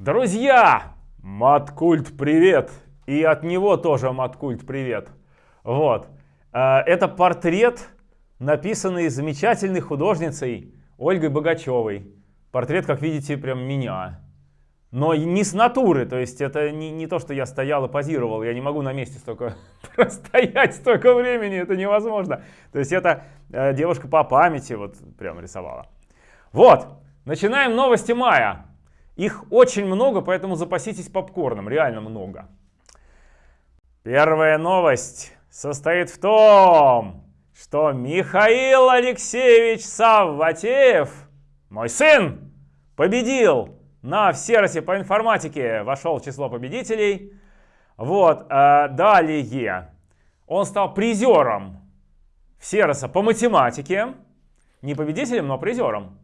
Друзья, Маткульт привет! И от него тоже Маткульт привет. Вот. Э, это портрет, написанный замечательной художницей Ольгой Богачевой. Портрет, как видите, прям меня. Но не с натуры, то есть это не, не то, что я стоял и позировал, я не могу на месте столько простоять столько времени, это невозможно. То есть это э, девушка по памяти вот прям рисовала. Вот, начинаем новости мая. Их очень много, поэтому запаситесь попкорном, реально много. Первая новость состоит в том, что Михаил Алексеевич Савватеев, мой сын, победил на Всеросе по информатике, вошел в число победителей. Вот, э, далее он стал призером Всероса по математике, не победителем, но призером.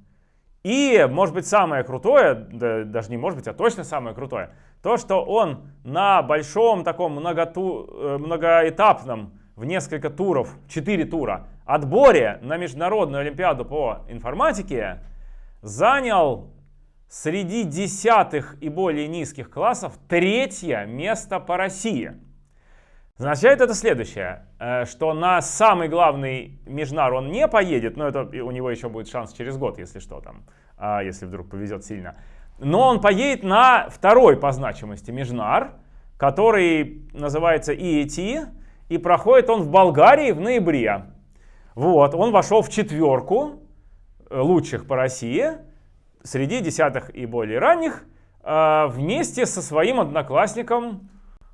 И, может быть, самое крутое, да, даже не может быть, а точно самое крутое, то, что он на большом таком многоту, э, многоэтапном, в несколько туров, 4 тура, отборе на Международную Олимпиаду по информатике занял среди десятых и более низких классов третье место по России. Означает это следующее, э, что на самый главный Межнар он не поедет, но это у него еще будет шанс через год, если что там, а, если вдруг повезет сильно. Но он поедет на второй по значимости Межнар, который называется EAT, и проходит он в Болгарии в ноябре. Вот, он вошел в четверку э, лучших по России, среди десятых и более ранних, э, вместе со своим одноклассником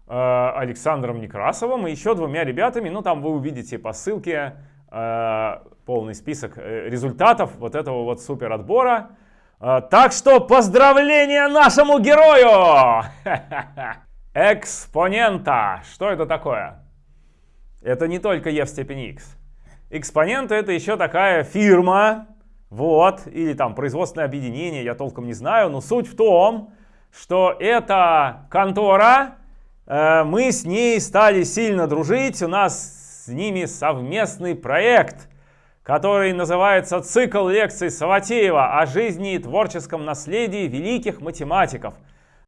Александром Некрасовым и еще двумя ребятами. Ну, там вы увидите по ссылке э, полный список э, результатов вот этого вот супер отбора. Так что поздравления нашему герою! Экспонента. Что это такое? Это не только E в степени X. Экспонента это еще такая фирма, вот, или там производственное объединение, я толком не знаю, но суть в том, что это контора, Э, мы с ней стали сильно дружить, у нас с ними совместный проект, который называется «Цикл лекций Саватеева о жизни и творческом наследии великих математиков»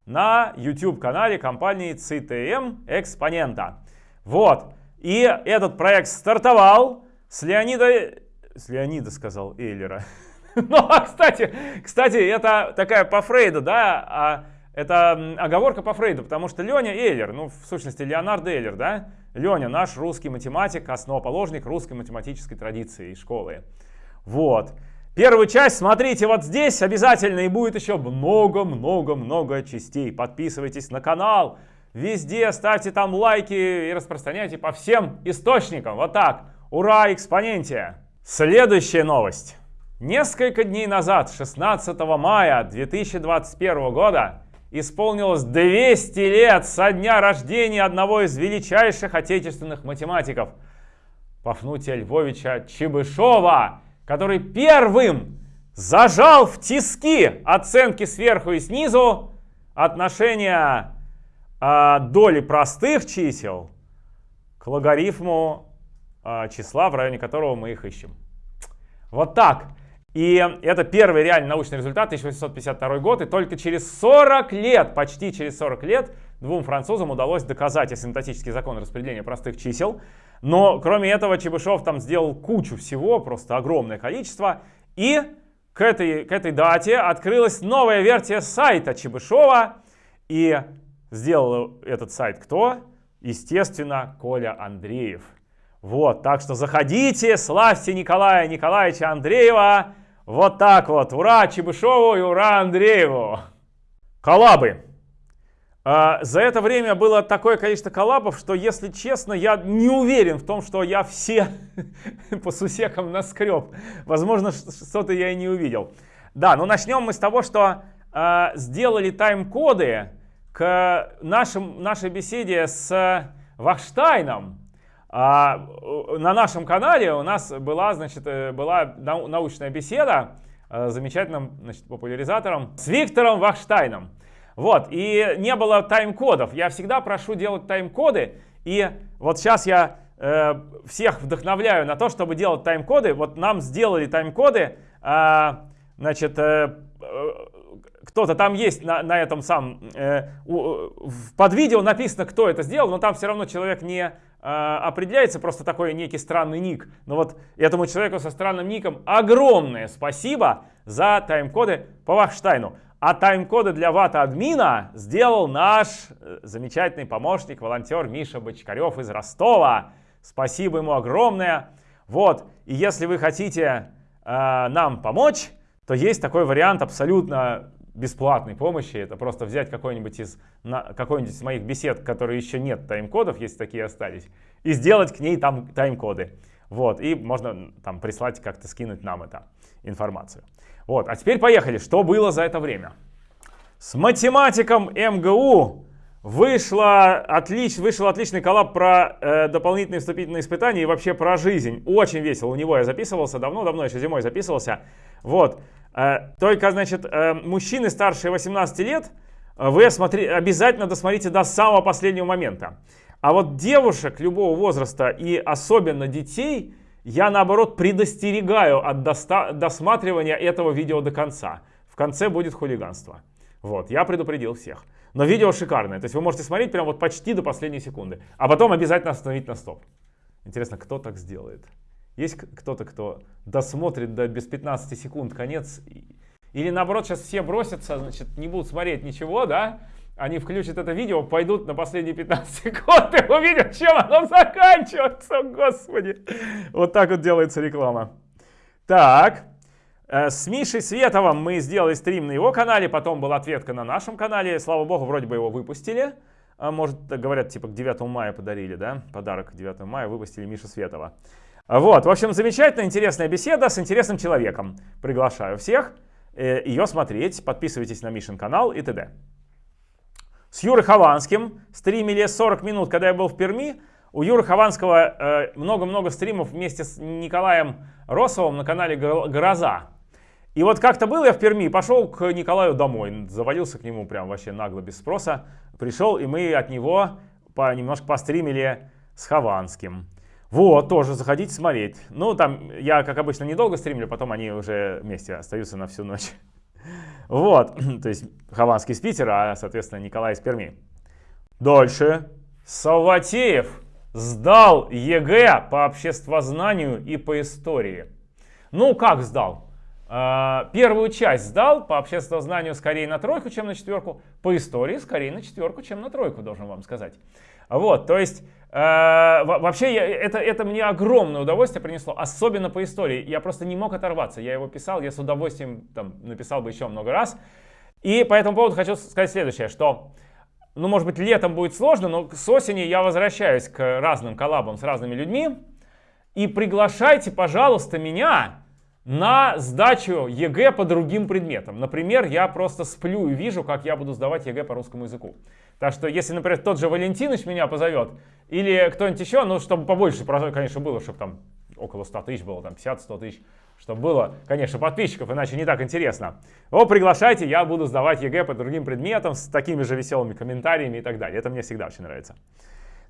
на YouTube-канале компании CTM Экспонента. Вот, и этот проект стартовал с Леонида... С Леонида, сказал Эйлера. Ну, а, кстати, кстати, это такая по Фрейду, да, а это оговорка по Фрейду, потому что Леня Эйлер, ну, в сущности, Леонард Эйлер, да? Леня, наш русский математик, основоположник русской математической традиции и школы. Вот. Первую часть смотрите вот здесь обязательно, и будет еще много-много-много частей. Подписывайтесь на канал, везде ставьте там лайки и распространяйте по всем источникам. Вот так. Ура, экспоненте! Следующая новость. Несколько дней назад, 16 мая 2021 года, исполнилось 200 лет со дня рождения одного из величайших отечественных математиков, Пафнутия Львовича Чебышева, который первым зажал в тиски оценки сверху и снизу отношения э, доли простых чисел к логарифму э, числа, в районе которого мы их ищем. Вот так. И это первый реальный научный результат, 1852 год, и только через 40 лет, почти через 40 лет, двум французам удалось доказать асимптотический закон распределения простых чисел. Но кроме этого Чебышев там сделал кучу всего, просто огромное количество. И к этой, к этой дате открылась новая версия сайта Чебышева. И сделал этот сайт кто? Естественно, Коля Андреев. Вот, так что заходите, славьте Николая Николаевича Андреева. Вот так вот. Ура Чебышеву и ура Андрееву. Коллабы. А, за это время было такое количество коллабов, что, если честно, я не уверен в том, что я все по сусекам наскреб. Возможно, что-то я и не увидел. Да, ну начнем мы с того, что э, сделали тайм-коды к нашим, нашей беседе с Вахштайном. А, на нашем канале у нас была, значит, э, была научная беседа с замечательным значит, популяризатором, с Виктором Вахштайном. Вот, и не было тайм-кодов. Я всегда прошу делать тайм-коды, и вот сейчас я э, всех вдохновляю на то, чтобы делать тайм-коды. Вот нам сделали тайм-коды, э, значит, э, кто-то там есть на, на этом самом, э, у, под видео написано, кто это сделал, но там все равно человек не э, определяется, просто такой некий странный ник. Но вот этому человеку со странным ником огромное спасибо за тайм-коды по Вахштайну. А тайм-коды для вата-админа сделал наш э, замечательный помощник, волонтер Миша Бочкарев из Ростова. Спасибо ему огромное. Вот, и если вы хотите э, нам помочь, то есть такой вариант абсолютно бесплатной помощи. Это просто взять какой-нибудь из, какой из моих бесед, которые еще нет тайм-кодов, если такие остались, и сделать к ней там тайм-коды. Вот, и можно там прислать, как-то скинуть нам это информацию. Вот, а теперь поехали. Что было за это время? С математиком МГУ вышло отлич, вышел отличный коллаб про э, дополнительные вступительные испытания и вообще про жизнь. Очень весело. У него я записывался давно-давно, еще зимой записывался. Вот. Э, только, значит, э, мужчины старше 18 лет, э, вы смотри, обязательно досмотрите до самого последнего момента. А вот девушек любого возраста и особенно детей я наоборот предостерегаю от досматривания этого видео до конца. В конце будет хулиганство. Вот, я предупредил всех. Но видео шикарное, то есть вы можете смотреть прям вот почти до последней секунды. А потом обязательно остановить на стоп. Интересно, кто так сделает? Есть кто-то, кто досмотрит до без 15 секунд конец? Или наоборот, сейчас все бросятся, значит, не будут смотреть ничего, да? Они включат это видео, пойдут на последние 15 секунд и увидят, чем оно заканчивается, господи. Вот так вот делается реклама. Так, э, с Мишей Световым мы сделали стрим на его канале, потом была ответка на нашем канале. Слава богу, вроде бы его выпустили. А может, говорят, типа к 9 мая подарили, да? Подарок к 9 мая выпустили Миша Светова. Вот, в общем, замечательная, интересная беседа с интересным человеком. Приглашаю всех э, ее смотреть, подписывайтесь на Мишин канал и т.д. С Юрой Хованским стримили 40 минут, когда я был в Перми. У Юры Хованского э, много-много стримов вместе с Николаем Росовым на канале «Гроза». И вот как-то был я в Перми, пошел к Николаю домой, завалился к нему прям вообще нагло, без спроса. Пришел, и мы от него по, немножко постримили с Хованским. Вот, тоже заходите смотреть. Ну, там я, как обычно, недолго стримлю, потом они уже вместе остаются на всю ночь. Вот, то есть Хованский из Питера, а, соответственно, Николай из Перми. Дальше. Саватеев сдал ЕГЭ по обществознанию и по истории. Ну, как сдал? А, первую часть сдал, по обществознанию скорее на тройку, чем на четверку, по истории скорее на четверку, чем на тройку, должен вам сказать. Вот, то есть Э, вообще, это, это мне огромное удовольствие принесло, особенно по истории. Я просто не мог оторваться. Я его писал, я с удовольствием там, написал бы еще много раз. И по этому поводу хочу сказать следующее, что, ну, может быть, летом будет сложно, но с осени я возвращаюсь к разным коллабам с разными людьми. И приглашайте, пожалуйста, меня на сдачу ЕГЭ по другим предметам. Например, я просто сплю и вижу, как я буду сдавать ЕГЭ по русскому языку. Так что, если, например, тот же Валентинович меня позовет, или кто-нибудь еще, ну, чтобы побольше, конечно, было, чтобы там около 100 тысяч было, там 50-100 тысяч, чтобы было, конечно, подписчиков, иначе не так интересно. О, приглашайте, я буду сдавать ЕГЭ по другим предметам с такими же веселыми комментариями и так далее. Это мне всегда очень нравится.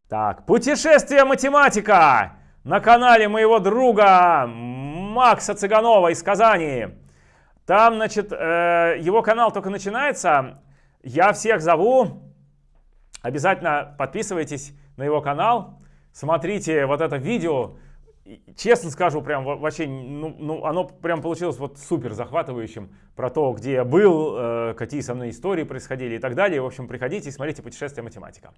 Так, путешествие математика на канале моего друга Макса Цыганова из Казани. Там, значит, э, его канал только начинается. Я всех зову. Обязательно подписывайтесь на его канал, смотрите вот это видео. Честно скажу, прям вообще, ну, ну, оно прям получилось вот супер захватывающим про то, где я был, э, какие со мной истории происходили и так далее. В общем, приходите и смотрите «Путешествие математика».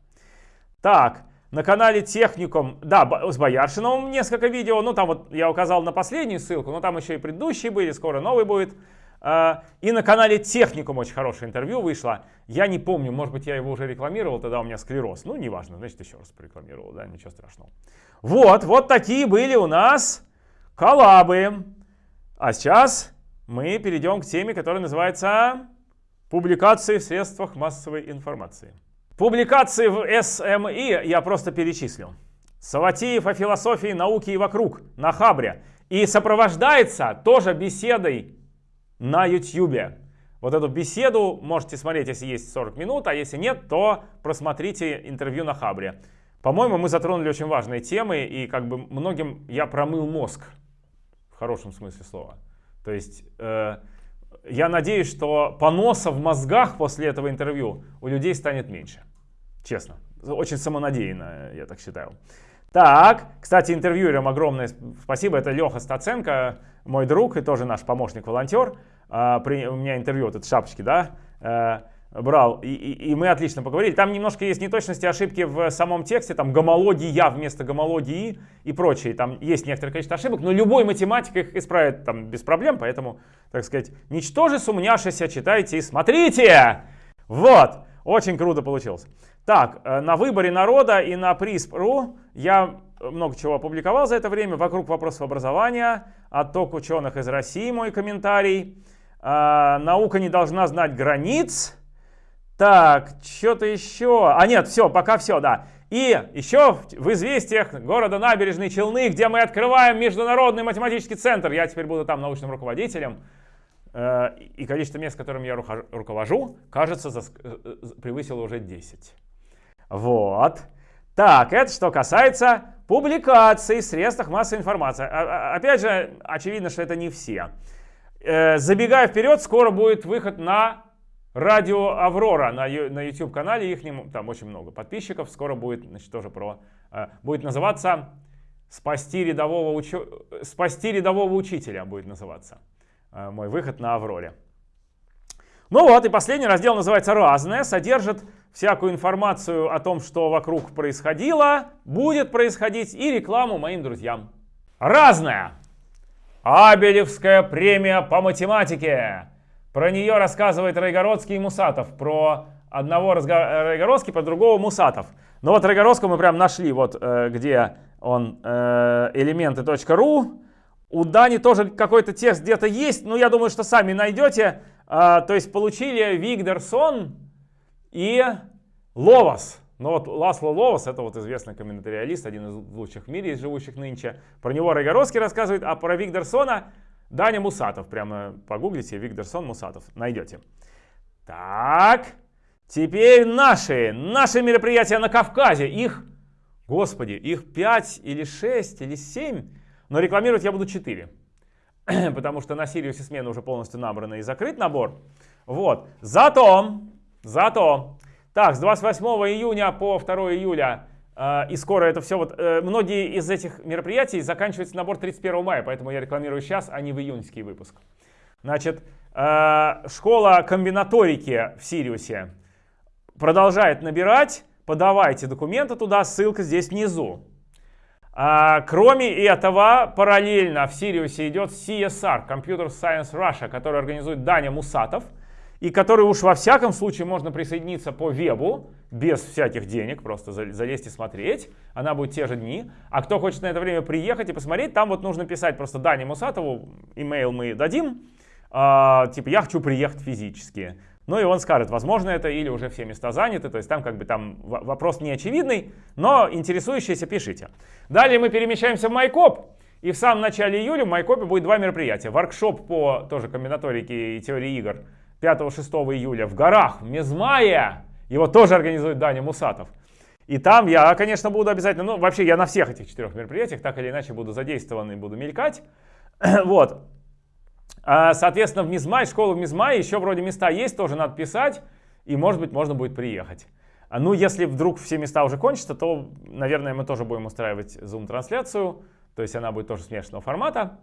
Так, на канале Техникум, да, с Бояршиновым несколько видео, ну там вот я указал на последнюю ссылку, но там еще и предыдущие были, скоро новый будет. А, и на канале Техникум очень хорошее интервью вышло. Я не помню, может быть, я его уже рекламировал, тогда у меня склероз. Ну, неважно, значит, еще раз порекламировал, да, ничего страшного. Вот, вот такие были у нас коллабы. А сейчас мы перейдем к теме, которая называется «Публикации в средствах массовой информации». Публикации в СМИ я просто перечислил. Саватеев о философии науки и вокруг на Хабре. И сопровождается тоже беседой на YouTube. Вот эту беседу можете смотреть, если есть 40 минут, а если нет, то просмотрите интервью на Хабре. По-моему, мы затронули очень важные темы, и как бы многим я промыл мозг, в хорошем смысле слова. То есть э, я надеюсь, что поноса в мозгах после этого интервью у людей станет меньше. Честно. Очень самонадеянно, я так считаю. Так, кстати, интервьюерам огромное спасибо. Это Леха Стаценко, мой друг и тоже наш помощник-волонтер. А, у меня интервью, вот это шапочки, да, э, брал, и, и, и мы отлично поговорили. Там немножко есть неточности, ошибки в самом тексте, там гомология вместо гомологии и прочее. Там есть некоторое количество ошибок, но любой математик их исправит там без проблем, поэтому, так сказать, ничтоже сумняшися, читайте и смотрите. Вот, очень круто получилось. Так, э, на выборе народа и на приз.ру я много чего опубликовал за это время. Вокруг вопросов образования, отток ученых из России, мой комментарий. А, наука не должна знать границ. Так, что-то еще. А нет, все, пока все, да. И еще в известиях города Набережные Челны, где мы открываем Международный математический центр. Я теперь буду там научным руководителем. Э, и количество мест, которым я руковожу, кажется, э, превысило уже 10. Вот. Так, это что касается публикаций в средствах массовой информации. А, а, опять же, очевидно, что это не все. Э, забегая вперед, скоро будет выход на радио Аврора на, на YouTube канале. Их там очень много подписчиков. Скоро будет, значит, тоже про... Э, будет называться «Спасти рядового, учу... «Спасти рядового учителя» будет называться. Э, мой выход на Авроре. Ну вот, и последний раздел называется «Разное». Содержит всякую информацию о том, что вокруг происходило, будет происходить, и рекламу моим друзьям. Разное. Абелевская премия по математике. Про нее рассказывает Райгородский и Мусатов. Про одного Райгородский, про другого Мусатов. Но вот Райгородского мы прям нашли, вот э, где он, э, элементы.ру. У Дани тоже какой-то текст где-то есть, но я думаю, что сами найдете. Э, то есть получили Вигдерсон, и Ловас. Ну вот Ласло Ловас, это вот известный комментариалист, один из лучших в мире из живущих нынче. Про него Райгородский рассказывает, а про Викторсона Даня Мусатов. Прямо погуглите Викторсон Мусатов, найдете. Так, теперь наши, наши мероприятия на Кавказе. Их, господи, их 5 или 6 или 7, но рекламировать я буду 4. Потому что на Сириусе смена уже полностью набрана и закрыт набор. Вот, зато Зато, так, с 28 июня по 2 июля и скоро это все, вот э, многие из этих мероприятий заканчивается набор 31 мая, поэтому я рекламирую сейчас, а не в июньский выпуск. Значит, э, школа комбинаторики в Сириусе продолжает набирать, подавайте документы туда, ссылка здесь внизу. А, кроме этого, параллельно в Сириусе идет CSR, Computer Science Russia, который организует Даня Мусатов – и который уж во всяком случае можно присоединиться по вебу, без всяких денег, просто залезть и смотреть. Она будет те же дни. А кто хочет на это время приехать и посмотреть, там вот нужно писать просто Дане Мусатову, имейл мы дадим, э, типа я хочу приехать физически. Ну и он скажет, возможно это или уже все места заняты, то есть там как бы там вопрос не очевидный, но интересующиеся пишите. Далее мы перемещаемся в Майкоп. И в самом начале июля в Майкопе будет два мероприятия. Воркшоп по тоже комбинаторике и теории игр 5-6 июля в горах, в Мезмае. Его тоже организует Даня Мусатов. И там я, конечно, буду обязательно, ну, вообще я на всех этих четырех мероприятиях так или иначе буду задействован и буду мелькать. вот. А, соответственно, в Мизмай, школа в Мизмай, еще вроде места есть, тоже надо писать, и, может быть, можно будет приехать. А, ну, если вдруг все места уже кончатся, то, наверное, мы тоже будем устраивать Zoom-трансляцию, то есть она будет тоже смешанного формата.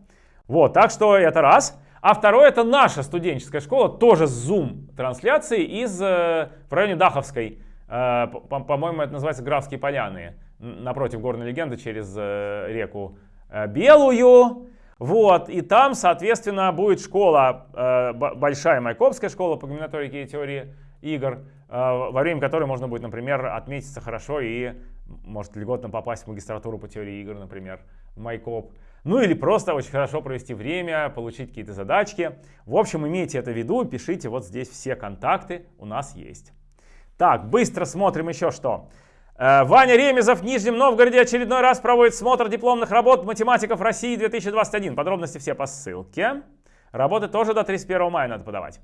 Вот, так что это раз. А второе это наша студенческая школа, тоже с Zoom трансляцией из, э, в районе Даховской. Э, по-моему, это называется Графские поляны, напротив горной легенды через э, реку Белую. Вот, и там, соответственно, будет школа, большая Майкопская школа по комбинаторике и теории игр, во время которой можно будет, например, отметиться хорошо и, может, льготно попасть в магистратуру по теории игр, например, в Майкоп. Ну или просто очень хорошо провести время, получить какие-то задачки. В общем, имейте это в виду, пишите вот здесь все контакты у нас есть. Так, быстро смотрим еще что. Э, Ваня Ремезов в Нижнем Новгороде очередной раз проводит смотр дипломных работ математиков России 2021. Подробности все по ссылке. Работы тоже до 31 мая надо подавать.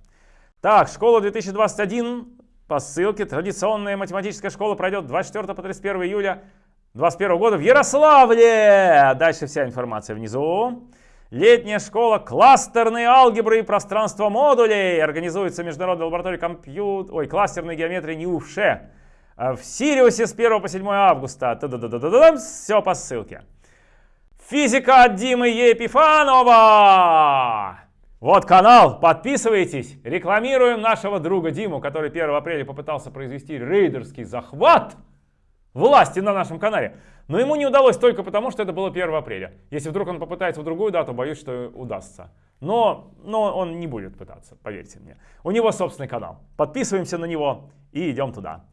Так, школа 2021 по ссылке. Традиционная математическая школа пройдет 24 по 31 июля 2021 года в Ярославле. Дальше вся информация внизу. Летняя школа кластерной алгебры и пространства модулей. Организуется международная лаборатория компьютер... Ой, кластерной геометрии НИУФШЕ. В Сириусе с 1 по 7 августа. Все по ссылке. Физика от Димы Епифанова. Вот канал, подписывайтесь. Рекламируем нашего друга Диму, который 1 апреля попытался произвести рейдерский захват власти на нашем канале. Но ему не удалось только потому, что это было 1 апреля. Если вдруг он попытается в другую дату, боюсь, что удастся. Но, но он не будет пытаться, поверьте мне. У него собственный канал. Подписываемся на него и идем туда.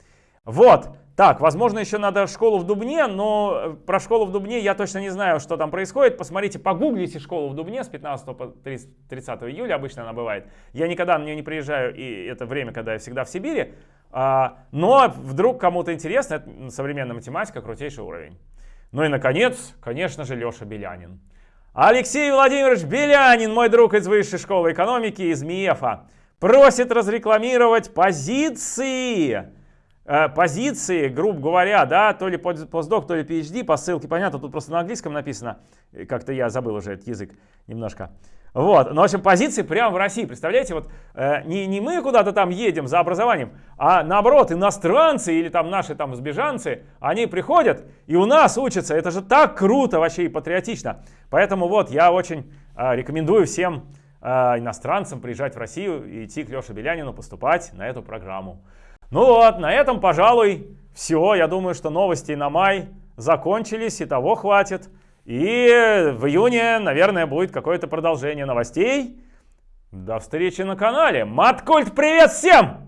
Вот. Так, возможно, еще надо школу в Дубне, но э, про школу в Дубне я точно не знаю, что там происходит. Посмотрите, погуглите школу в Дубне с 15 по 30, 30 июля, обычно она бывает. Я никогда на нее не приезжаю, и это время, когда я всегда в Сибири. А, но вдруг кому-то интересно, это современная математика, крутейший уровень. Ну и, наконец, конечно же, Леша Белянин. Алексей Владимирович Белянин, мой друг из Высшей школы экономики, из МИЭФа, просит разрекламировать позиции Э, позиции, грубо говоря, да, то ли постдок, то ли PhD, по ссылке, понятно, тут просто на английском написано, как-то я забыл уже этот язык немножко. Вот, ну, в общем, позиции прямо в России, представляете, вот э, не, не мы куда-то там едем за образованием, а наоборот, иностранцы или там наши там сбежанцы, они приходят и у нас учатся, это же так круто вообще и патриотично. Поэтому вот, я очень э, рекомендую всем э, иностранцам приезжать в Россию и идти к Леше Белянину поступать на эту программу. Ну вот, на этом, пожалуй, все. Я думаю, что новости на май закончились, и того хватит. И в июне, наверное, будет какое-то продолжение новостей. До встречи на канале. Маткульт, привет всем!